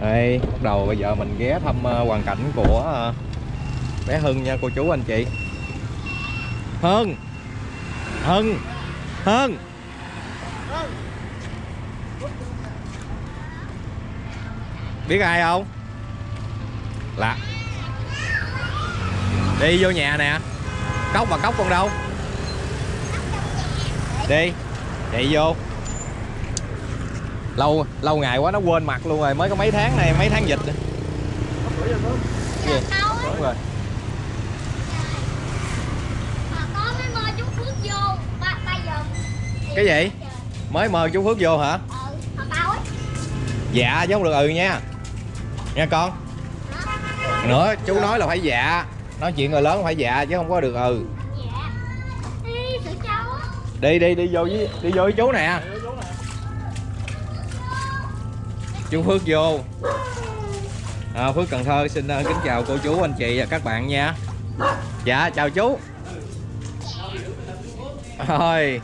đây bắt đầu bây giờ mình ghé thăm ờ, hoàn cảnh của ờ, bé Hưng nha, cô chú anh chị. Hưng! Hưng! Hưng! Biết ai không? Là. Đi vô nhà nè. Cốc mà cốc con đâu? Đi. Chạy vô lâu lâu ngày quá nó quên mặt luôn rồi. Mới có mấy tháng này mấy tháng dịch. Gì? đúng rồi. Cái gì? mới mời chú Phước vô hả? Ừ, dạ chứ không được ừ nha. Nha con. Nữa chú nói là phải dạ. Nói chuyện người lớn phải dạ chứ không có được ừ. Dạ. Đi đi đi vô với đi vô với chú nè chú Phước vô. À, Phước Cần Thơ xin uh, kính chào cô chú anh chị và các bạn nha. Dạ chào chú. Thôi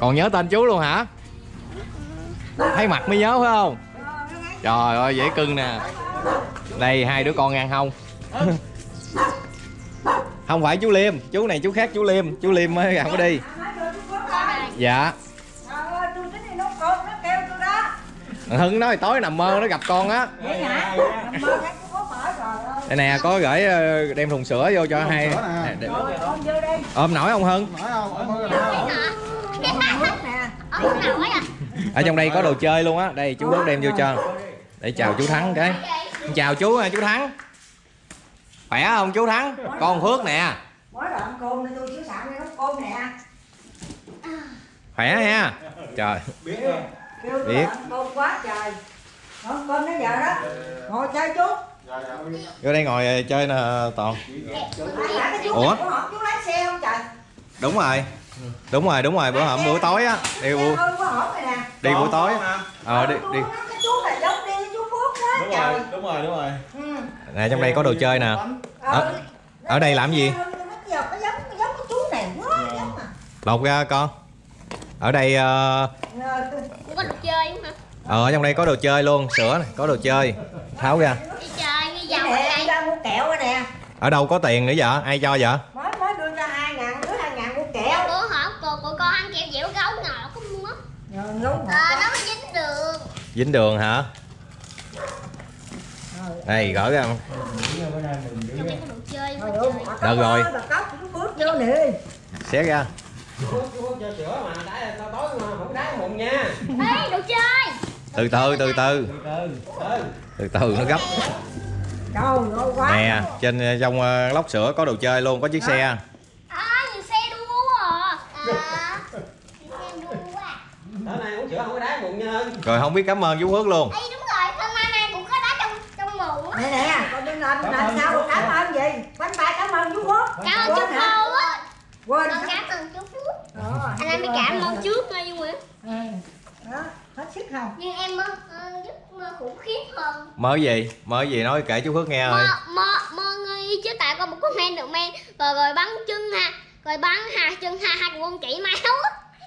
còn nhớ tên chú luôn hả? Thấy mặt mới nhớ phải không? Trời ơi dễ cưng nè. Đây hai đứa con ăn không không phải chú Liêm chú này chú khác chú Liêm chú Liêm mới gần có đi. Dạ. Hưng nói tối nằm mơ nó gặp con á. Vậy hả? Nằm mơ thấy có mở rồi. Ơi. đây nè có gửi ờ, đem thùng sữa vô cho hai sữa nè. để- Rồi, con vô đây. ôm nổi không? Hưng. Ở à? Ở trong đây có đồ chơi luôn á. Đây chú Quốc đem vô cho. Để chào chú Thắng cái. Chào chú à, chú Thắng. Khỏe không chú Thắng? Con Phước nè. Khỏe ha. Trời. Biết không? Kêu Biết. cơm quá trời. Cơm đến giờ đó. Ngồi chơi chút. Dạ, dạ. vô đây ngồi ờ, chơi nè toàn Ủa? đúng rồi đúng rồi đúng rồi bữa hổm buổi tối á đi buổi rồi đi buổi tối Con ờ đi đi. Đúng trời. rồi, đúng rồi, đúng rồi. Ừ. nè trong đây có đồ chơi nè Ờ, Ở- ở đây làm gì? Nó giờ có giống có giống cái chú này quá giống lột ra con ở đây ờ, Ờ, Cũng có được chơi không? hả ờ, ở trong đây có đồ chơi luôn sữa này có đồ chơi. Tháo ra. Đi chơi đi em đây. Ra mua kẹo rồi nè. Ở đâu có tiền nữa vậy ai cho vậy mới mới đưa cho hai ngàn đứa hai ngàn mua kẹo. Bữa hổm cô của con ăn kẹo dẻo gấu ngọt có mua? Ngọt Ờ, quá. nó mới dính đường. Dính đường hả? Đây gỡ ra. Đồ chơi mà Được rồi. nè. Xé ra Chú chú cho sữa mà đá tao tối mà không đá mụn nha. Ê đồ chơi từ từ từ từ Từ từ. Từ. từ từ nó gấp nè trên ờ, trong ờ, lốc sữa có đồ chơi luôn có chiếc xe À xe đua à À Xe đua à Tối nay uống sữa không có đá mụn nha rồi không biết cảm ơn chú Phước luôn Ê đúng rồi hôm nay nay cũng có đá trong trong á nè nè con đừng làm làm sao cảm ơn gì bánh bay cảm ơn chú Phước Cảm ơn chú á quên cảm ơn chú Anh em đi cảm ơn trước nha Duy Nguyễn Ừ. đó hết sức không? Nhưng em mơ ờ, giấc mơ khủng khiếp hơn. Mơ gì? Mơ gì nói kể chú Phước nghe ơi. Mơ mơ mơ nghi chứ tại con một con men được men. Rồi rồi bắn chân ha. Rồi bắn hai chân hai hai con chỉ máu.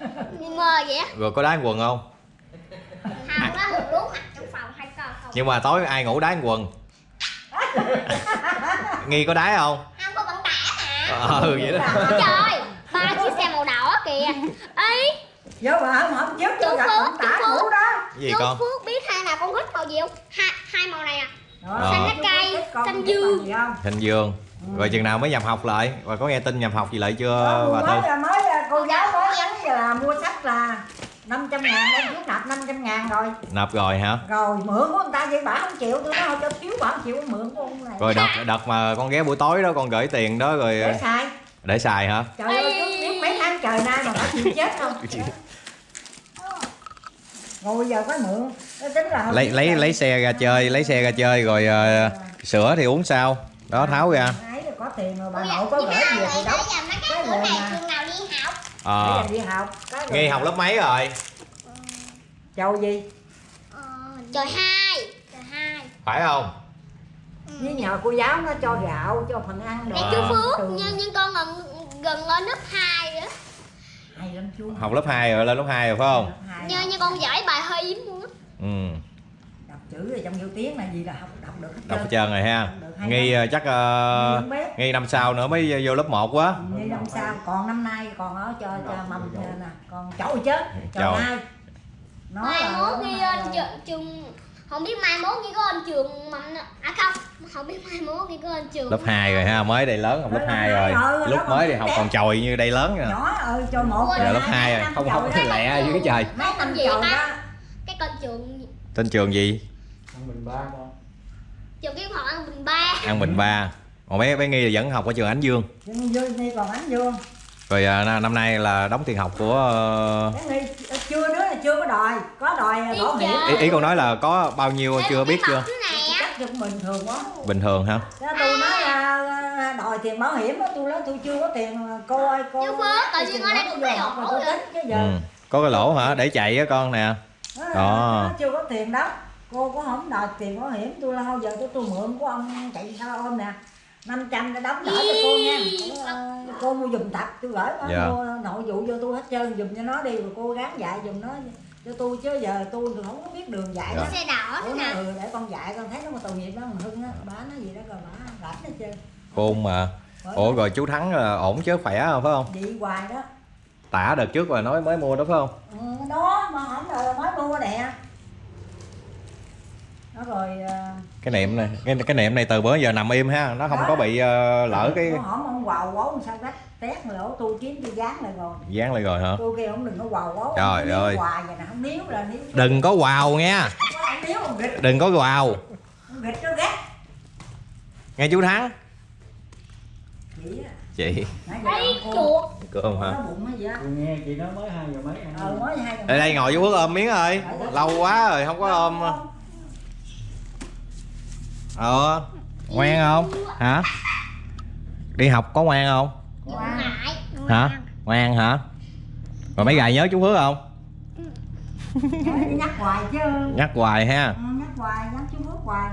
Á Nhưng mơ vậy á. Rồi có đá quần không? Hào nó hụt mặt trong phòng hay co không? Nhưng mà tối ai ngủ đá quần? Nghi có đá không? Không có vận tải mà ừ vậy đó Ba chiếc xe màu đỏ kìa. Ý vô mà không không trước Chú vô gặp Phước, tả cũ đó. Gì chú con? Phước biết hai nào con thích màu gì không? Hai, hai màu này à? Rồi, Xanh lá cây, xanh dương. hình dương. Rồi chừng nào mới nhập học lại? Và có nghe tin nhập học gì lại chưa bà mới tư là mới là cô giáo mới nhắn là mua sách là 500 ngàn đem chú nạp 500 ngàn rồi. Nộp rồi hả? Rồi mượn của người ta vậy bà không chịu tôi nói cho thiếu bà không chịu mượn của ông này. Rồi đợt đợt mà con ghé buổi tối đó con gửi tiền đó rồi để xài để xài hả? Trời ơi chú biết mấy tháng trời nay mà bà chịu chết không? Rồi bây giờ có mượn. Nó tính là lấy lấy lấy xe ra chơi lấy xe ra chơi rồi ờ, sữa thì uống sao? Đó tháo ra. có tiền rồi bà nội có gửi về thì mấy cái rồi mà. trường nào đi học? Ờ. Đi học. Nghi học lớp mấy rồi? Chầu gì? Ờ, Trời hai Trời hai. Phải không với nhờ cô giáo nó cho gạo cho phần ăn đồ. Nè chú Phước Từ- nhưng, nhưng con gần gần lên lớp 2 nữa hay lắm chú. Học lớp 2 rồi lên lớp 2 rồi phải không? Như, như con giải bài hơi yếm luôn á. Ừ. Đọc chữ ở trong vô tiếng là gì là học đọc được hết đọc hết trơn. trơn rồi ha. Nghi ờ, chắc ờ, Nghi nghi năm sau nữa mới vô lớp 1 quá. Như năm sau còn năm nay còn ở cho cho mầm nè còn chậu chứ chậu hai nó mai là- mốt nó ghi là- lên trường, trường không biết mai mốt ghi có lên trường mầm à không không biết mai mốt ghi có lên trường lớp 2 rồi ha mới đây lớn học lớp Lớp 2 hai rồi. Rồi, lúc lớp mới đi học còn chồi như đây lớn nè nhỏ ơi cho một Giờ lớp hai, 2 rồi không không đó. lẹ dưới cái trời. mấy năm Làm gì chậu ta? đó cái con trường tên trường gì? Ba con. Trường cái học ăn bình ba. An Bình 3 còn bé bé nghi là vẫn học ở trường Ánh Dương? Nhưng dương đi còn ánh dương rồi à, năm- nay là đóng tiền học của ờ, chưa đứa là chưa có đòi. Có đòi Ý bảo hiểm ý, ý con nói là có bao nhiêu Ê, chưa biết chưa? chắc bình thường quá. Bình thường hả? Tôi nói là đòi tiền bảo hiểm á tôi nói tôi chưa có tiền cô ơi cô Chú Phước, tự nhiên ở đây cũng mà lỗ tôi rồi. tính chứ giờ. Ừ. có cái lỗ hả? Để chạy á con nè. Đó, Đó. chưa có tiền đó. Cô có không đòi tiền bảo hiểm. Tôi thôi giờ tôi tôi mượn của ông chạy sao ôm nè 500 để đóng gửi cho cô nha. Ờ, cô mua giùm tập tôi gửi nó Dạ. mua nội vụ cho tôi hết trơn giùm cho nó đi rồi cô gắng dạy giùm nó cho tôi chứ giờ tôi thì không có biết đường dạy Dạ. đó. Xe đỏ thế Ủa, nó, ừ, để con dạy con thấy nó mà tội nghiệp đó mà hưng á bả nó gì đó rồi bả rảnh hết trơn. Khôn mà ủa rồi chú thắng là ổn chứ khỏe không phải không? Vậy hoài đó. Tả đợt trước là nói mới mua đó phải không? Ừ, đó mà không rồi mới mua nè nó rồi ờ, cái niệm này cái cái niệm này từ bữa giờ nằm im ha nó không có bị ờ, lỡ cái con hổm ông quào quấu sao gách tét lỗ tôi kiếm tôi dán lại rồi. Dán lại rồi hả? Tôi kêu ông đừng có quào quấu Trời ơi. hoài vậy nè không níu là níu đừng có quào gịch đừng có quào. Ông gịch nó gắt nghe chú thắng. Chị giờ ông chuột cơm hả? Nó Tôi nghe chị nói mới hai giờ mấy ăn ờ mới hai đây đây ngồi chú Phước ôm miếng ơi. Lâu quá rồi không có ôm ờ ngoan không? Hả? Đi học có ngoan không? Ngoan. Hả? Ngoan hả? Rồi mấy gài nhớ chú Phước không? Nhắc hoài chứ. Nhắc hoài ha. Ừ, nhắc hoài nhắc chú Phước hoài.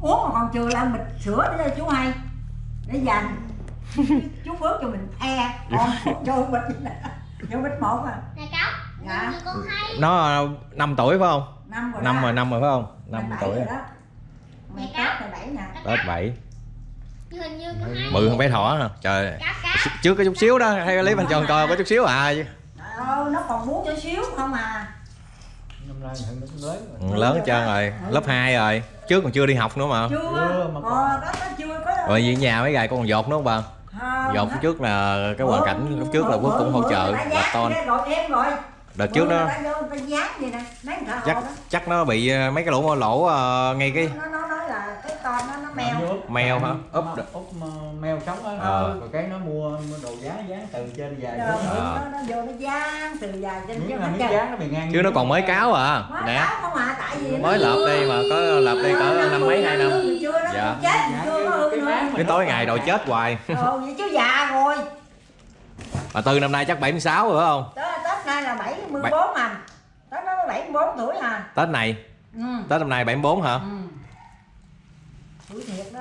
Uống mà còn chưa làm bịch sữa để cho chú hay. Để dành. Chú Phước cho mình e. Còn cho bịch cho bịch một à. Này cóc Dạ. như con thấy nó 5 tuổi phải không? Năm rồi năm đó. rồi năm rồi phải không? Mày năm bảy tuổi rồi đó. Mày Mày tết mày bảy nè. Tết bảy. Như hình như con hơn bé thỏ hả? Trời. Cóc trước có chút xíu đó. Hay lấy bánh tròn coi có chút xíu à chứ? Trời ơi, nó còn muốn cho xíu không à. Năm nay thằng nó cũng lớn rồi. Ừ, lớn hết trơn rồi. Lớp 2 rồi. Trước còn chưa đi học nữa mà. Chưa. Mà ờ đó nó chưa có rồi về nhà mấy gài con còn dột nữa không bà? Không, dột trước là cái hoàn cảnh lúc trước là quốc cũng hỗ trợ bà rồi. Đợt trước đó. nè. Chắc chắc nó bị ờ, mấy cái lỗ lỗ ờ, ngay cái nó nó nói là cái con nó nó mèo Nó Mèo hả? Úp Úp úp ờ, mèo sống á Ờ. rồi cái nó mua đồ giá dán từ trên dài Rồi, xuống. Ờ. nó, nó vô nó dán từ dài trên miếng trơn dán nó bị ngang chứ nó còn mới cáo à Mới nè à tại vì mới lợp đi mà có lợp đi cỡ năm mấy hai năm chưa nó Dạ. chết chưa có hư Cái nữa máng mà cái nó tối ngày lại. chết hoài ờ vậy chứ già rồi mà tư năm nay chắc 76 rồi phải không Tết, Tết nay là 74 à Tết nó 74 tuổi à tết này ừ. tết năm nay 74 hả ừ. Tuổi thiệt đó.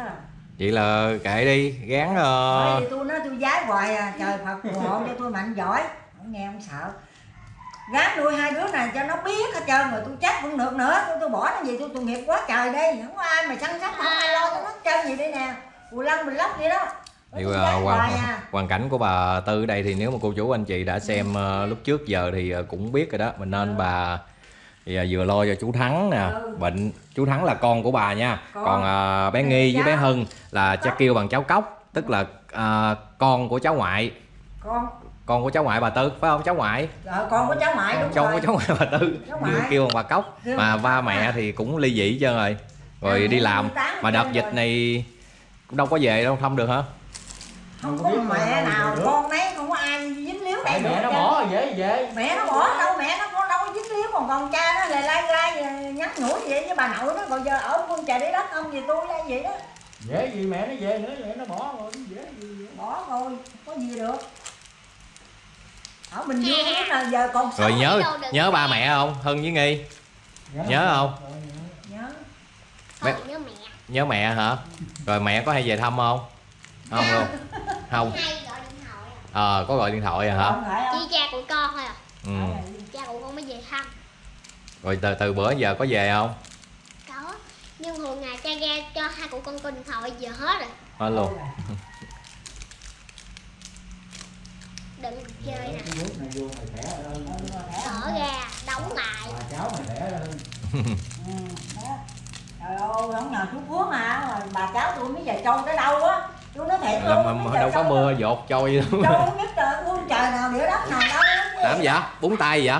Vậy là kệ đi gán Bởi vì tôi nói tôi giái hoài à Trời Phật phù hộ cho tôi mạnh giỏi. Không nghe không sợ. Gán nuôi hai đứa này cho nó biết hết trơn rồi tôi chắc cũng được nữa. Tôi, tôi bỏ nó gì tôi tội nghiệp quá trời đi. Không có ai mà săn sóc không ai lo cho nó trơn gì đây nè. Cù lăng bình lóc vậy đó. Thì giái hoàn, à. hoàn cảnh của bà tư đây thì nếu mà cô chú anh chị đã xem ờ, lúc trước giờ thì ờ, cũng biết rồi đó. Mình nên bà thì vừa lo cho chú thắng nè Ừ. bệnh chú thắng là con của bà nha Con. còn ờ, bé nghi với bé Cháu. hưng là cha kêu bằng cháu cốc tức là ờ, con của cháu ngoại Con con của cháu ngoại bà tư phải không cháu ngoại Ờ, con của cháu ngoại đúng cháu rồi của cháu ngoại bà tư Cháu kêu, ngoại. kêu bằng bà cốc Kêu mà bằng ba mẹ à. thì cũng ly dị hết trơn rồi rồi À, đi mẹ làm mà đợt dịch rồi. này cũng đâu có về đâu thăm được hả Không Không có biết mẹ nào con đấy không có ai dính líu mẹ được nó bỏ rồi dễ dễ trơn. Mẹ nó bỏ đâu mẹ nó có đâu có dính líu còn con cha nó lại lai gai nhắn nhủi vậy với bà nội nó còn giờ ở quân trời đấy đất không gì tôi đây vậy đó. Dễ gì mẹ nó về nữa mẹ nó bỏ rồi dễ gì vậy. bỏ rồi không có gì được. Ở bình dương lúc nào giờ còn rồi nhớ đi đâu được nhớ mẹ. ba mẹ không? Hưng với nghi. Nhớ không? Nhớ. nhớ. Bé- Thôi nhớ mẹ. Nhớ mẹ hả? Rồi mẹ có hay về thăm không? Không luôn. Không. Hay gọi điện thoại à. ờ có gọi điện thoại à hả? Không phải không? Chỉ cha của con thôi à? Ừ. cha của con mới về thăm rồi từ từ bữa giờ có về không? Có nhưng hồi ngày cha ra cho hai cụ con coi điện thoại giờ hết rồi. Hết luôn đừng chơi nè. Mở ra đóng lại. bà cháu mày khỏe hơn Ừ. Trời ơi, không nhờ chú Phước mà, bà cháu tôi mới về trôi tới đâu á. Tôi nói thiệt luôn, mà, mà đâu có mưa dột trôi đâu Trôi không biết trời, trời nào địa đất nào đâu. Làm vậy búng tay vậy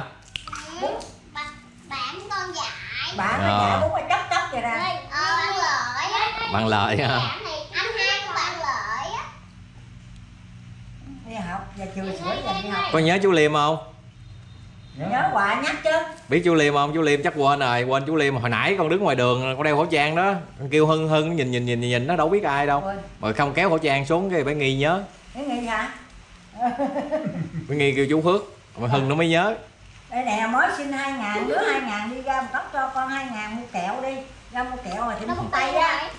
dạy Bà nó dạ đúng rồi chấp chấp vậy nè. Ờ bạn lợi bằng lời ha bạn này anh hai của bạn lợi á. Đi học, giờ chiều sửa giờ đi học. Có nhớ chú liêm không? Nhớ hoài nhắc chứ. Biết chú liêm không? Chú liêm chắc quên rồi quên chú liêm. Hồi nãy con đứng ngoài đường con đeo khẩu trang đó. Con kêu hưng hưng nhìn nhìn nhìn nhìn nó đâu biết ai đâu. Mà không kéo khẩu trang xuống cái phải nghi nhớ. Cái nghĩ hả? phải nghi kêu chú phước mà hưng nó mới nhớ Đây nè, mới xin 2 ngàn, đứa 2 ngàn đi ra một tóc cho con 2 ngàn mua kẹo đi. Ra mua kẹo mà tiệm thuốc tây tay á.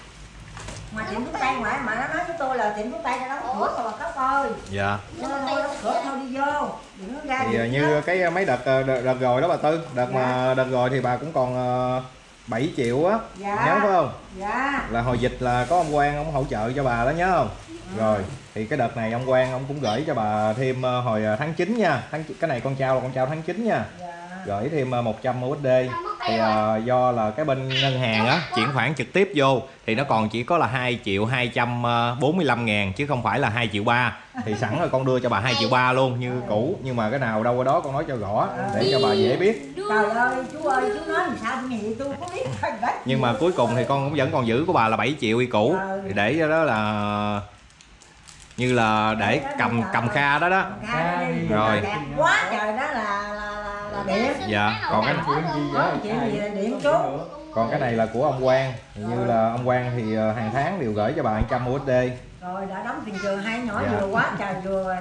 Mà tiệm thuốc tây ngoại mà nó nói với tôi là tiệm thuốc tây nó đóng cửa rồi bà cốc ơi. Dạ. Nó đóng cửa thôi đi vô. Đừng có ra thì à, như cái mấy đợt ờ, đợt, đợt rồi đó bà tư. Đợt mà đợt rồi thì bà cũng còn ờ, 7 triệu á Dạ. nhớ phải không? Dạ. Là hồi dịch là có ông quan ông hỗ trợ cho bà đó nhớ không? Rồi thì cái đợt này ông quan ông cũng gửi cho bà thêm ờ, hồi ờ, tháng 9 nha. Tháng cái này con trao là con trao tháng 9 nha. Dạ. Gửi thêm ờ, 100 USD thì ờ, do là cái bên ngân hàng á chuyển khoản trực tiếp vô thì nó còn chỉ có là 2 triệu 245 ngàn chứ không phải là 2 triệu 3 thì sẵn rồi con đưa cho bà 2 triệu ba luôn như cũ nhưng mà cái nào đâu qua đó con nói cho rõ để cho bà dễ biết. Trời ơi chú ơi chú nói làm sao nghĩ tôi có biết nhưng mà cuối cùng thì con cũng vẫn còn giữ của bà là 7 triệu y cũ. Thì để cho đó là như là để cầm cầm kha đó đó. Rồi. Quá trời đó là điện Dạ, còn cái- có gì là điện chú còn cái này là của ông quan như là ông quan thì ờ, hàng tháng đều gửi cho bà 100 USD rồi đã đóng tiền trường hai nhỏ Dạ. vừa quá trời vừa rồi.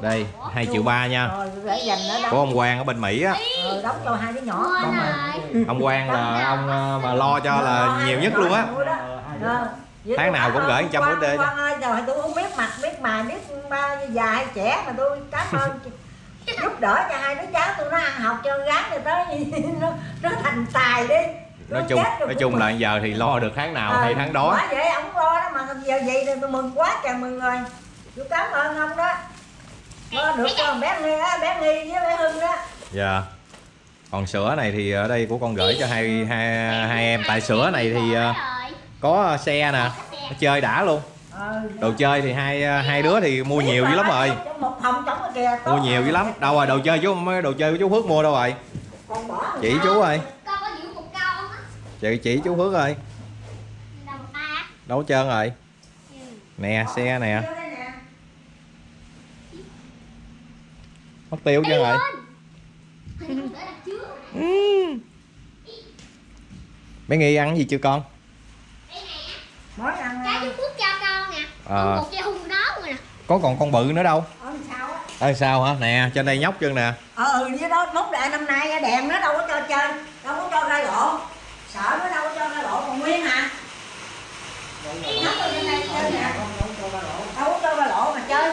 Đây 2 triệu 3 nha. Rồi để dành nó của đóng ông Quang ở bên Mỹ á. Rồi đóng cho hai đứa nhỏ. Ông Quang là ông ờ, mà lo cho là nhiều nhất luôn á. Ờ, Tháng nào cũng gửi 100 Quang- USD Quang ơi trời tôi không biết mặt biết mà biết ba già hay trẻ mà tôi cảm ơn đỡ cho hai đứa cháu tôi nó ăn học cho gái rồi tới nó nó thành tài đi. Nói chung nói chung là giờ thì lo được tháng nào Ờ, hay tháng đó. quá vậy ông lo đó mà giờ vậy thì tôi mừng quá trời mừng rồi. Tôi cảm ơn ông đó. Lo được cho bé nghi á bé nghi với bé hưng đó. Dạ. Còn sữa này thì ở đây của con gửi cho hai hai hai em. Tại sữa này thì ờ, có xe nè nó chơi đã luôn đồ chơi thì hai hai đứa thì mua nhiều dữ lắm rồi. mua nhiều dữ lắm. Đâu rồi đồ chơi chú mấy đồ chơi của chú Phước mua đâu rồi? Chỉ chú ơi. Chị chỉ chú Phước ơi. Đâu trơn rồi? Nè xe nè. Vô đây nè. mất tiêu trơn rồi. bé nghi ăn gì chưa con đây nè mỗi lần cái chú Phước cho Ờ. nè. Có còn con bự nữa đâu. Ở sao á? Ở sao hả? Nè trên đây nhóc chân nè. Ờ ừ với đó mốt đại năm nay đèn nó đâu có cho chơi đâu có cho ra lộ. Sợ nó đâu có cho ra lộ còn nguyên hả? Nhóc ở trên đây chơi nè. Đâu có cho ra lộ. Mà chơi.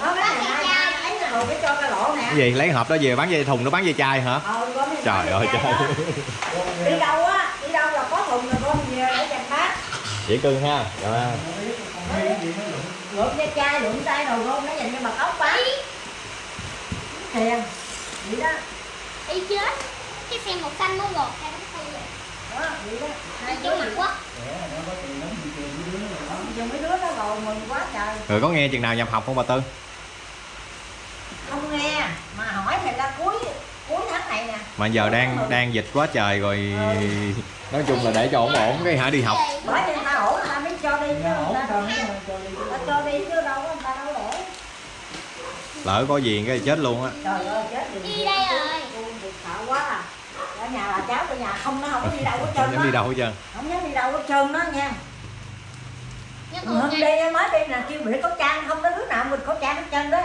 Ờ, mấy ngày nay ấy là rồi cái cho ra lộ nè. Cái gì lấy hộp đó về bán dây thùng nó bán dây chai hả? Ờ có mấy trời ơi trời đi đâu là có thùng là con về để dành dễ cưng ha rồi lượm cái chai lượm tay đầu gôn nó dành cho bà cốc bán tiền vậy đó. Đi chết. Cái xe màu xanh nó gọt ra nó đó vậy đó. Hai chỗ mặt quá. Dùng mấy đứa nó rồi mừng quá trời. Rồi có nghe chừng nào nhập học không bà tư? Không nghe. Mà hỏi thì là cuối cuối tháng này nè. Mà giờ đang đang dịch quá trời rồi. Nói chung là để cho ổn ổn cái hả đi học. Bởi vì người ta ổn người ta mới cho đi chứ người ta? ta cho đi chứ đâu có người ta đâu để lỡ có gì cái chết luôn á. Trời ơi chết thì Đi đây rồi. sợ quá à. Ở nhà bà cháu ở nhà không nó không có đi đâu hết trơn không dám đi đâu hết trơn. Không dám đi đâu hết trơn đó nha. Nhưng hôm đi mới đi là kêu bịt khẩu trang không có đứa nào bịt khẩu trang hết trơn đó.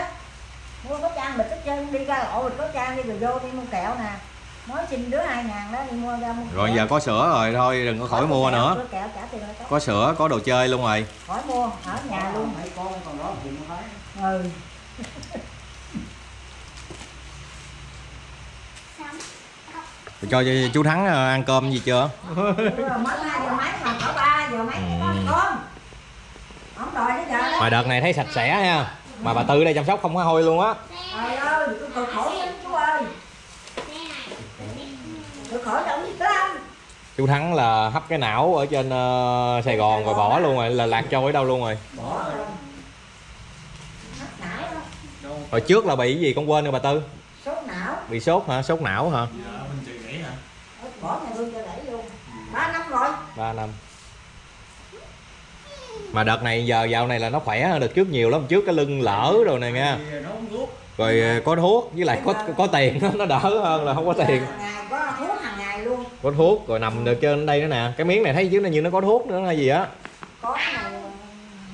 Mua khẩu trang bịt hết trơn đi ra lộ bịt khẩu trang đi rồi vô đi mua kẹo nè mới xin đứa hai ngàn đó đi mua ra mua rồi kẹo. giờ có sữa rồi thôi đừng có khỏi mua nữa. Mua kẹo tiền lại có có sữa có đồ chơi luôn rồi khỏi mua ở nhà luôn. mấy con còn đó thì nó thấy. Ừ. Cho, cho chú Thắng ờ, ăn cơm gì chưa? Mới hai giờ mấy mà cỡ ba giờ mấy Ừ. con con không đòi đến giờ. Mà đợt này thấy sạch sẽ ha. Mà bà Tư đây chăm sóc không có hôi luôn á. Trời ơi tôi cực khổ lắm chú ơi cực khổ đâu biết lắm chú Thắng là hấp cái não ở trên ờ, Sài Gòn rồi bỏ luôn rồi là lạc trôi ở đâu luôn rồi? Bỏ rồi. Mất não. Đó. hồi trước là bị cái gì con quên rồi bà Tư? Sốt não. Bị sốt hả? Sốt não hả? Bỏ nhà tôi cho đẩy luôn. Ba năm rồi. 3 năm. Mà đợt này giờ dạo này là nó khỏe hơn đợt trước nhiều lắm. Trước cái lưng lỡ rồi này nha. Rồi ờ, có thuốc với lại có có tiền. Nó đỡ hơn là không có tiền có thuốc rồi nằm được trên đây nữa nè. Cái miếng này thấy chứ nó như nó có thuốc nữa hay gì á? Có cái này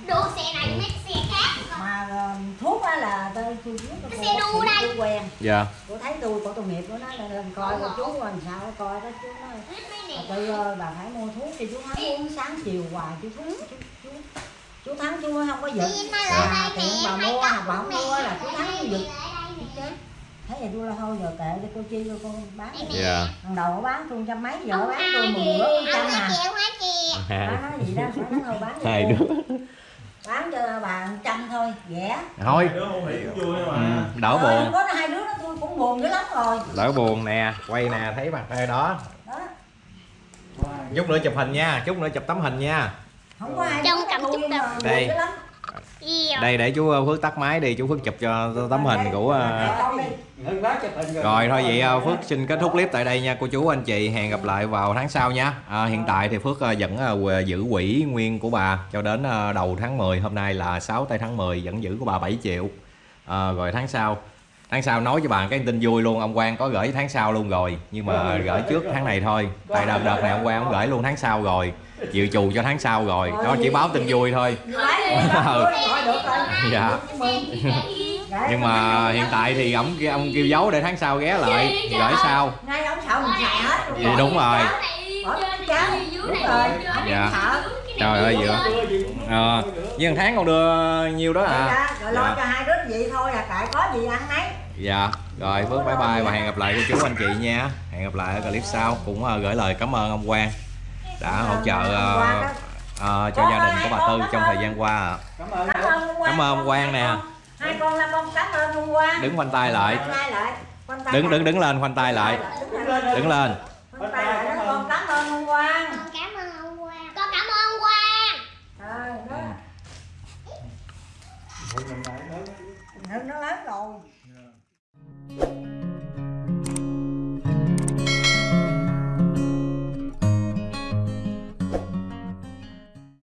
đua xe này mấy xe khác mà ờ, thuốc á là tôi tôi biết tôi Xe đu đây. tôi quen. Dạ. Tôi thấy tôi có tội nghiệp của nó là lên coi rồi chú làm sao coi đó chú nói. Tư ơi bà phải mua thuốc thì chú thắng uống sáng chiều hoài chú thuốc chú, chú, chú thắng chú không có giật. Nó à, lại đây tiện bà mua bà không mua là chú thắng nó giật. Thấy vậy tôi là thôi giờ kệ cho cô chi cho con bán dạ. Lần đầu bán tôi trăm mấy giờ bán tôi mười bữa trăm à. kìa. bà nói gì đó nói thôi bán cho hai đứa. Bán cho bà trăm thôi rẻ thôi. Ừ, mà. Đỡ ơi, buồn. có hai đứa nó tôi cũng buồn dữ lắm rồi. Đỡ buồn nè quay nè thấy mặt đây đó. Đó. Chút nữa chụp hình nha chút nữa chụp tấm hình nha. Không có ai Trong cầm chút mà buồn Đây. Đây để chú Phước tắt máy đi chú Phước chụp cho tấm hình của ờ, rồi. Thôi vậy ờ, Phước xin kết thúc clip tại đây nha cô chú anh chị hẹn gặp lại vào tháng sau nha. À, hiện tại thì Phước ờ, vẫn ờ, giữ quỹ nguyên của bà cho đến ờ, đầu tháng 10 hôm nay là 6 tây tháng 10 vẫn giữ của bà 7 triệu. À, rồi tháng sau tháng sau nói cho bạn cái tin vui luôn ông Quang có gửi tháng sau luôn rồi nhưng mà gửi trước tháng này thôi. Tại đợt đợt này ông Quang ông gửi luôn tháng sau rồi dự trù cho tháng sau rồi. Đó chỉ báo tin vui thôi. Dạ. Nhưng mà hiện tại thì ông kia ông kêu giấu để tháng sau ghé lại gửi sau. Ngay ông sợ mình xài hết tôi Vậy bỏ đúng rồi đúng rồi Dạ. trời ơi vừa ờ với một tháng còn đưa nhiêu đó Vậy à? rồi lo dạ. cho hai đứa vậy thôi à tại có gì ăn nấy dạ rồi Phước bye bye và hẹn gặp lại cô chú anh chị nha. Hẹn gặp lại ở clip sau. Cũng ờ, gửi lời cảm ơn ông Quang đã hỗ trợ ờ, ờ, cho gia đình của bà Tư trong thời gian qua ạ. Cảm ơn. Cảm ơn ông Quang. Nè. hai con là con cảm ơn ông Quang. Đứng khoanh tay lại. Đứng đứng đứng lên khoanh tay lại. Đứng lên con cảm ơn ông. Quang. Con cảm ơn ông Quang. Con cảm ơn ông Quang. Nó lớn rồi